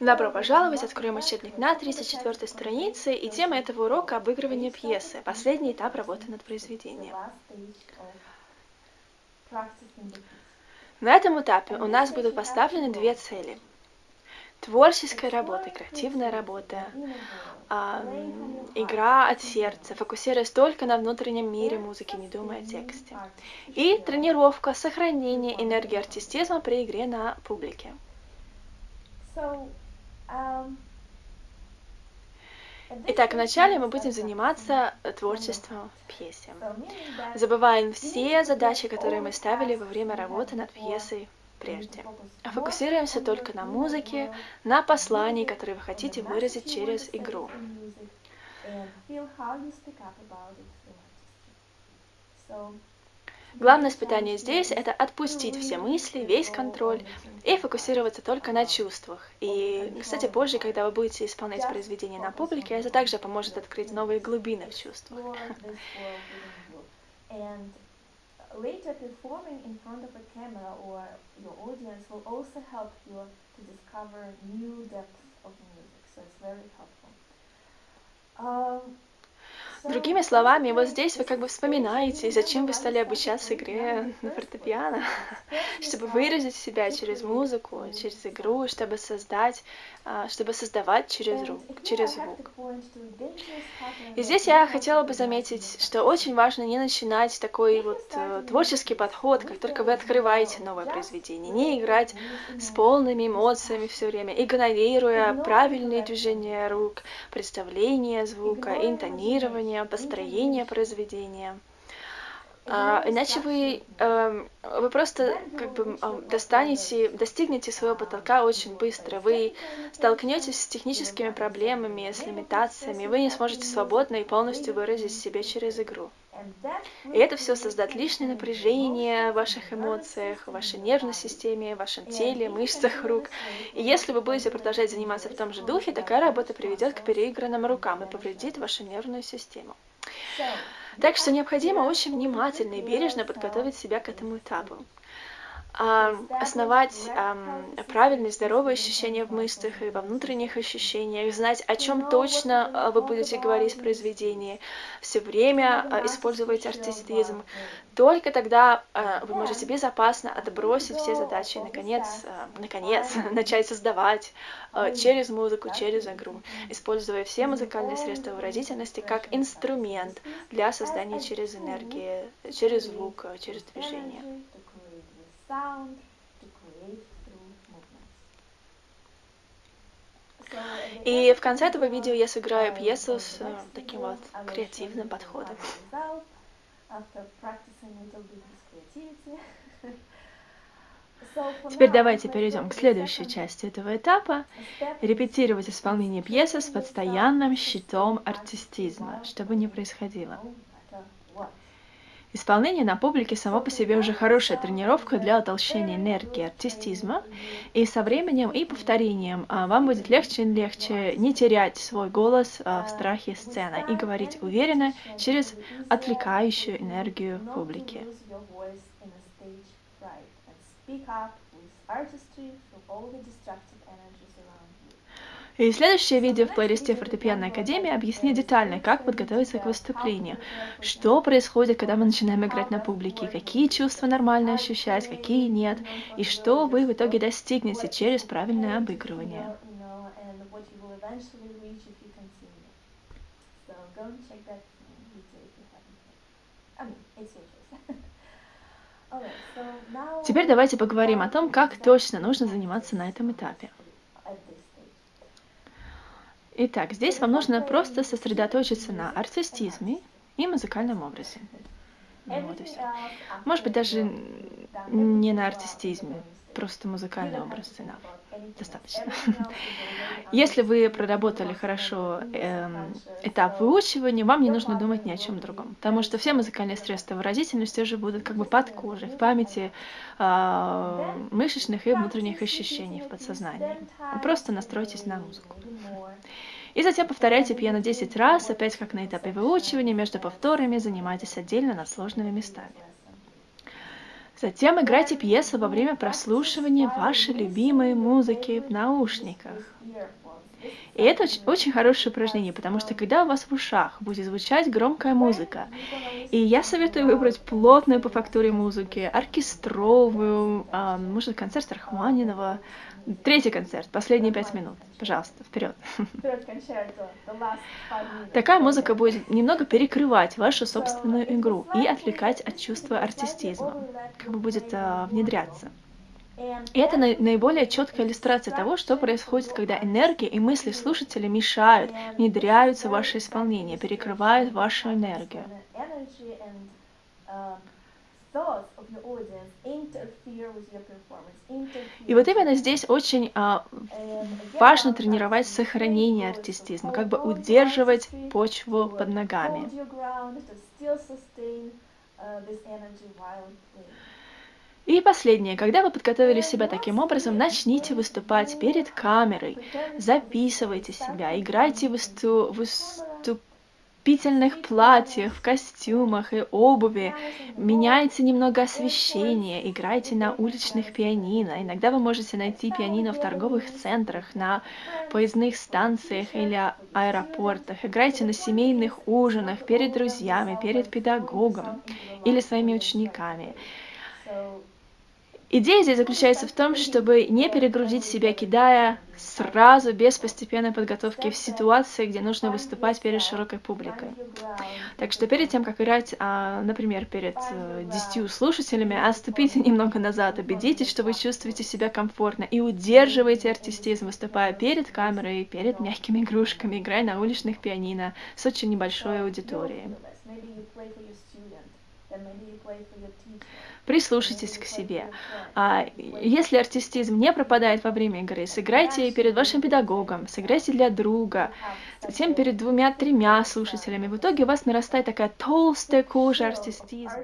Добро пожаловать! Откроем учебник на 34 странице, и тема этого урока – обыгрывание пьесы, последний этап работы над произведением. На этом этапе у нас будут поставлены две цели. Творческая работа, креативная работа, игра от сердца, фокусируясь только на внутреннем мире музыки, не думая о тексте. И тренировка, сохранение энергии артистизма при игре на публике. Um, Итак, вначале мы будем заниматься творчеством пьесы. Забываем все задачи, которые мы ставили во время работы над пьесой прежде. А фокусируемся только на музыке, на послании, которое вы хотите выразить через игру. Главное испытание здесь – это отпустить все мысли, весь контроль и фокусироваться только на чувствах. И, кстати, позже, когда вы будете исполнять произведение на публике, это также поможет открыть новые глубины в чувствах. Um, Другими словами, вот здесь вы как бы вспоминаете, зачем вы стали обучаться игре на фортепиано, чтобы выразить себя через музыку, через игру, чтобы создать, а, чтобы создавать через, рук, через звук. И здесь я хотела бы заметить, что очень важно не начинать такой вот э, творческий подход, как только вы открываете новое произведение, не играть с полными эмоциями все время, игнорируя правильные движения рук, представление звука, интонирование, звучание, построение произведения. А, иначе вы, э, вы просто как бы достанете, достигнете своего потолка очень быстро. Вы столкнетесь с техническими проблемами, с лимитациями, вы не сможете свободно и полностью выразить себя через игру. И это все создаст лишнее напряжение в ваших эмоциях, в вашей нервной системе, в вашем теле, мышцах рук. И если вы будете продолжать заниматься в том же духе, такая работа приведет к переигранным рукам и повредит вашу нервную систему. Так что необходимо очень внимательно и бережно подготовить себя к этому этапу основать правильные здоровые ощущения в мыслях и во внутренних ощущениях, знать, о чем точно а, вы будете говорить в произведении, все время а, использовать артистизм. Только тогда а, вы можете безопасно отбросить все задачи и, наконец, наконец начать создавать через музыку, через игру, используя все музыкальные средства выразительности как инструмент для создания через энергию, через звук, через движение sound to create through movements. И в конце этого видео я сыграю пьесу с э, таким вот креативным подходом. Теперь давайте перейдем к следующей части этого этапа. Репетировать исполнение пьесы с постоянным щитом артистизма, чтобы не происходило. Исполнение на публике само по себе уже хорошая тренировка для утолщения энергии артистизма, и со временем и повторением а, вам будет легче и легче не терять свой голос а, в страхе сцены и говорить уверенно через отвлекающую энергию публики. И следующее видео в плейлисте Фортепианной Академии объяснит детально, как подготовиться к выступлению, что происходит, когда мы начинаем играть на публике, какие чувства нормально ощущать, какие нет, и что вы в итоге достигнете через правильное обыгрывание. Теперь давайте поговорим о том, как точно нужно заниматься на этом этапе. Итак, здесь вам нужно просто сосредоточиться на артистизме и музыкальном образе. Вот и все. Может быть, даже не на артистизме, просто музыкальный образ enough. Достаточно. Если вы проработали хорошо э, этап выучивания, вам не нужно думать ни о чем другом, потому что все музыкальные средства выразительности уже будут как бы под кожей, в памяти э, мышечных и внутренних ощущений в подсознании. Просто настройтесь на музыку. И затем повторяйте пьяно 10 раз, опять как на этапе выучивания, между повторами занимайтесь отдельно над сложными местами. Затем играйте пьесу во время прослушивания вашей любимой музыки в наушниках. И это оч- очень хорошее упражнение, потому что когда у вас в ушах будет звучать громкая музыка, и я советую выбрать плотную по фактуре музыки, оркестровую, а, может, концерт Рахманинова, третий концерт, последние пять минут. Пожалуйста, вперед. Такая музыка будет немного перекрывать вашу собственную игру и отвлекать от чувства артистизма, как бы будет а, внедряться. Это наиболее четкая иллюстрация того, что происходит, когда энергия и мысли слушателя мешают, внедряются в ваше исполнение, перекрывают вашу энергию. И вот именно здесь очень а, важно тренировать сохранение артистизма, как бы удерживать почву под ногами. И последнее. Когда вы подготовили себя таким образом, начните выступать перед камерой, записывайте себя, играйте в высту... выступительных платьях, в костюмах и обуви, меняйте немного освещение, играйте на уличных пианино. Иногда вы можете найти пианино в торговых центрах, на поездных станциях или аэропортах. Играйте на семейных ужинах, перед друзьями, перед педагогом или своими учениками. Идея здесь заключается в том, чтобы не перегрузить себя, кидая сразу, без постепенной подготовки в ситуации, где нужно выступать перед широкой публикой. Так что перед тем, как играть, а, например, перед э, десятью слушателями, отступите немного назад, убедитесь, что вы чувствуете себя комфортно и удерживайте артистизм, выступая перед камерой, перед мягкими игрушками, играя на уличных пианино с очень небольшой аудиторией. Прислушайтесь к себе. А, если артистизм не пропадает во время игры, сыграйте перед вашим педагогом, сыграйте для друга, затем перед двумя-тремя слушателями. В итоге у вас нарастает такая толстая кожа артистизма.